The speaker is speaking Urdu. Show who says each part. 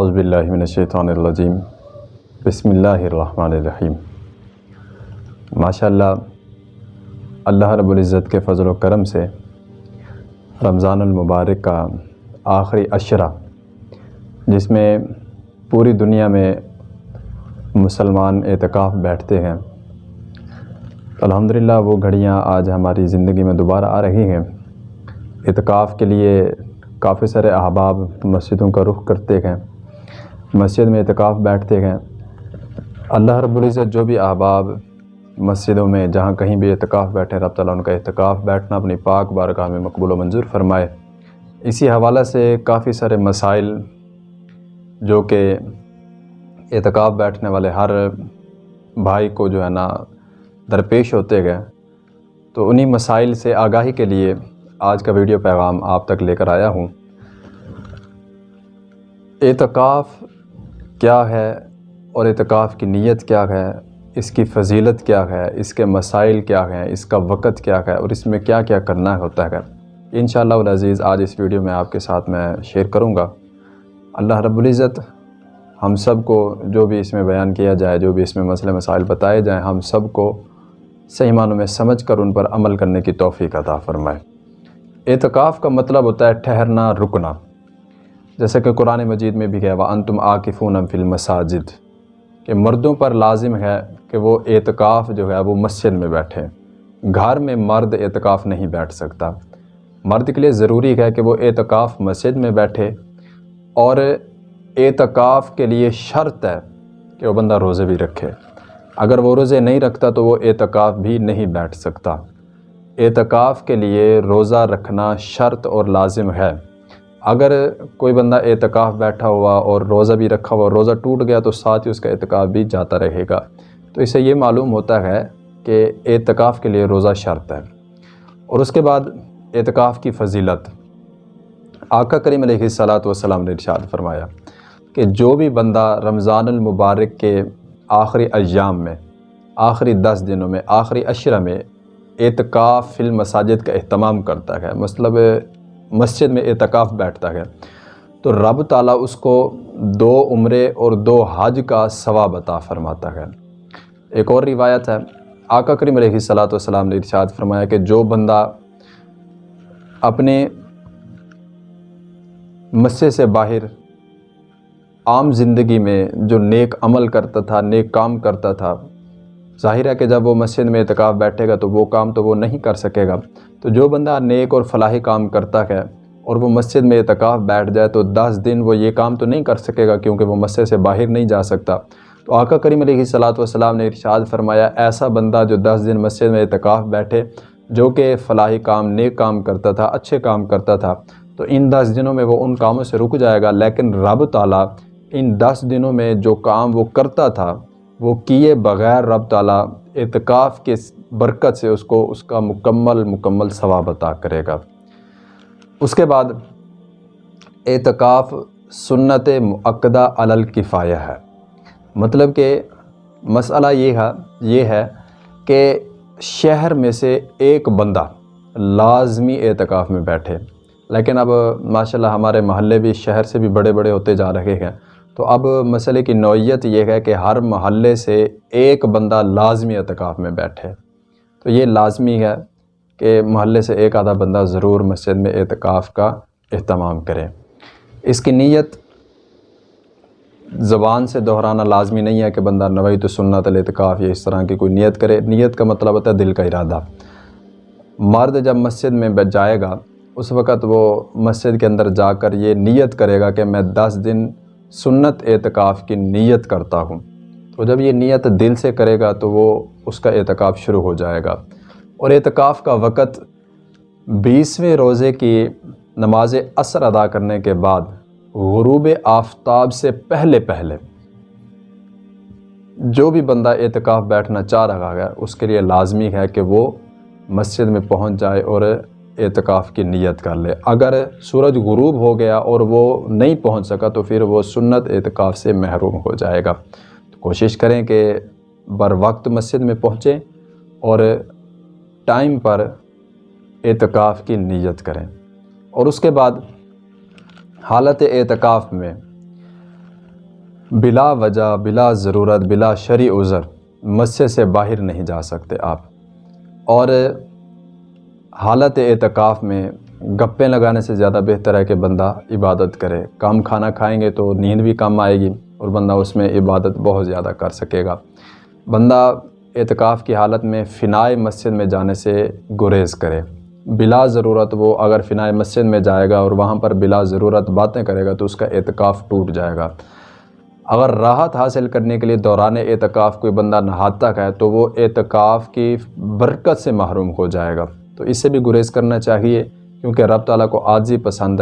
Speaker 1: اعوذ باللہ من الشیطان الرجیم۔ بسم اللہ الرحمن الرحیم۔ ماشاء اللہ اللہ رب العزت کے فضل و کرم سے رمضان المبارک کا آخری عشرہ، جس میں پوری دنیا میں مسلمان اعتکاف بیٹھتے ہیں۔ الحمدللہ، وہ گھڑیاں آج ہماری زندگی میں دوبارہ آ رہی ہیں۔ اعتکاف کے لیے کافی سارے احباب مسجدوں کا رخ کرتے ہیں۔ مسجد میں اعتکاف بیٹھتے ہیں۔ اللہ رب العزت جو بھی احباب مسجدوں میں جہاں کہیں بھی اعتکاف بیٹھے رب تعالیٰ ان کا اعتکاف بیٹھنا اپنی پاک بارگاہ میں مقبول و منظور فرمائے۔ اسی حوالہ سے کافی سارے مسائل جو کہ اعتکاف بیٹھنے والے ہر بھائی کو جو ہے نا درپیش ہوتے گئے۔ تو انہی مسائل سے آگاہی کے لیے آج کا ویڈیو پیغام آپ تک لے کر آیا ہوں۔ اعتکاف کیا ہے اور اعتکاف کی نیت کیا ہے؟ اس کی فضیلت کیا ہے؟ اس کے مسائل کیا ہیں؟ اس کا وقت کیا ہے؟ اور اس میں کیا کیا کرنا ہوتا ہے؟ انشاءاللہ العزیز، آج اس ویڈیو میں آپ کے ساتھ میں شیئر کروں گا۔ اللہ رب العزت ہم سب کو جو بھی اس میں بیان کیا جائے، جو بھی اس میں مسئلے، مسائل بتائے جائیں، ہم سب کو صحیح معنوں میں سمجھ کر ان پر عمل کرنے کی توفیق عطا فرمائے۔ اعتکاف کا مطلب ہوتا ہے ٹھہرنا، رکنا۔ جیسے کہ قرآن مجید میں بھی کہا انتم آکفون فی المساجد۔ کہ مردوں پر لازم ہے کہ وہ اعتکاف جو ہے، وہ مسجد میں بیٹھیں۔ گھر میں مرد اعتکاف نہیں بیٹھ سکتا۔ مرد کے لیے ضروری ہے کہ وہ اعتکاف مسجد میں بیٹھے۔ اور اعتکاف کے لیے شرط ہے کہ وہ بندہ روزے بھی رکھے۔ اگر وہ روزے نہیں رکھتا تو وہ اعتکاف بھی نہیں بیٹھ سکتا۔ اعتکاف کے لیے روزہ رکھنا شرط اور لازم ہے۔ اگر کوئی بندہ اعتکاف بیٹھا ہوا اور روزہ بھی رکھا ہوا روزہ ٹوٹ گیا تو ساتھ ہی اس کا اعتکاف بھی جاتا رہے گا۔ تو اسے یہ معلوم ہوتا ہے کہ اعتکاف کے لیے روزہ شرط ہے۔ اور اس کے بعد اعتکاف کی فضیلت۔ آقا کریم علیہ الصلاۃ والسلام نے ارشاد فرمایا کہ جو بھی بندہ رمضان المبارک کے آخری ایام میں، آخری دس دنوں میں، آخری عشرہ میں اعتکاف فی المساجد کا اہتمام کرتا ہے مطلب مسجد میں اعتکاف بیٹھتا ہے۔ تو رب تعالیٰ اس کو دو عمرے اور دو حج کا ثواب عطا فرماتا ہے۔ ایک اور روایت ہے، آقا کریم علیہ الصلاۃ والسلام نے ارشاد فرمایا کہ جو بندہ اپنے مسجد سے باہر عام زندگی میں جو نیک عمل کرتا تھا، نیک کام کرتا تھا ظاہر ہے کہ جب وہ مسجد میں اعتکاف بیٹھے گا تو وہ کام تو وہ نہیں کر سکے گا۔ تو جو بندہ نیک اور فلاحی کام کرتا ہے اور وہ مسجد میں اعتکاف بیٹھ جائے تو دس دن وہ یہ کام تو نہیں کر سکے گا کیونکہ وہ مسجد سے باہر نہیں جا سکتا۔ تو آقا کریم علیہ صلاۃ والسلام نے ارشاد فرمایا، ایسا بندہ جو دس دن مسجد میں اعتکاف بیٹھے، جو کہ فلاحی کام، نیک کام کرتا تھا، اچھے کام کرتا تھا، تو ان دس دنوں میں وہ ان کاموں سے رک جائے گا۔ لیکن رب تعالیٰ ان دس دنوں میں جو کام وہ کرتا تھا وہ کیے بغیر رب تعالیٰ اعتکاف کے برکت سے اس کو اس کا مکمل مکمل ثواب عطا کرے گا۔ اس کے بعد اعتکاف سنت معقدہ الکفایہ ہے۔ مطلب کہ مسئلہ یہ ہے یہ ہے کہ شہر میں سے ایک بندہ لازمی اعتکاف میں بیٹھے۔ لیکن اب ماشاءاللہ ہمارے محلے بھی شہر سے بھی بڑے بڑے ہوتے جا رہے ہیں۔ تو اب مسئلے کی نوعیت یہ ہے کہ ہر محلے سے ایک بندہ لازمی اعتکاف میں بیٹھے۔ تو یہ لازمی ہے کہ محلے سے ایک آدھا بندہ ضرور مسجد میں اعتکاف کا اہتمام کرے۔ اس کی نیت زبان سے دہرانا لازمی نہیں ہے کہ بندہ نوئی تو سنت الاعتکاف یا اس طرح کی کوئی نیت کرے۔ نیت کا مطلب ہوتا ہے دل کا ارادہ۔ مرد جب مسجد میں بیٹھ جائے گا، اس وقت وہ مسجد کے اندر جا کر یہ نیت کرے گا کہ میں دس دن سنت اعتکاف کی نیت کرتا ہوں۔ تو جب یہ نیت دل سے کرے گا تو وہ اس کا اعتکاف شروع ہو جائے گا۔ اور اعتکاف کا وقت بیسویں روزے کی نماز اثر ادا کرنے کے بعد غروب آفتاب سے پہلے پہلے جو بھی بندہ اعتکاف بیٹھنا چاہ رہا ہے، اس کے لیے لازمی ہے کہ وہ مسجد میں پہنچ جائے اور اعتکاف کی نیت کر لے۔ اگر سورج غروب ہو گیا اور وہ نہیں پہنچ سکا تو پھر وہ سنت اعتکاف سے محروم ہو جائے گا۔ تو کوشش کریں کہ بر وقت مسجد میں پہنچیں اور ٹائم پر اعتکاف کی نیت کریں۔ اور اس کے بعد حالت اعتکاف میں بلا وجہ، بلا ضرورت، بلا شرع عذر مسجد سے باہر نہیں جا سکتے آپ۔ اور حالت اعتکاف میں گپیں لگانے سے زیادہ بہتر ہے کہ بندہ عبادت کرے۔ کم کھانا کھائیں گے تو نیند بھی کم آئے گی اور بندہ اس میں عبادت بہت زیادہ کر سکے گا۔ بندہ اعتکاف کی حالت میں فنائے مسجد میں جانے سے گریز کرے۔ بلا ضرورت وہ اگر فنائے مسجد میں جائے گا اور وہاں پر بلا ضرورت باتیں کرے گا تو اس کا اعتکاف ٹوٹ جائے گا۔ اگر راحت حاصل کرنے کے لیے دوران اعتکاف کوئی بندہ نہاتا ہے تو وہ اعتکاف کی برکت سے محروم ہو جائے گا۔ تو اس سے بھی گریز کرنا چاہیے کیونکہ رب تعالیٰ کو عاجزی پسند ہے۔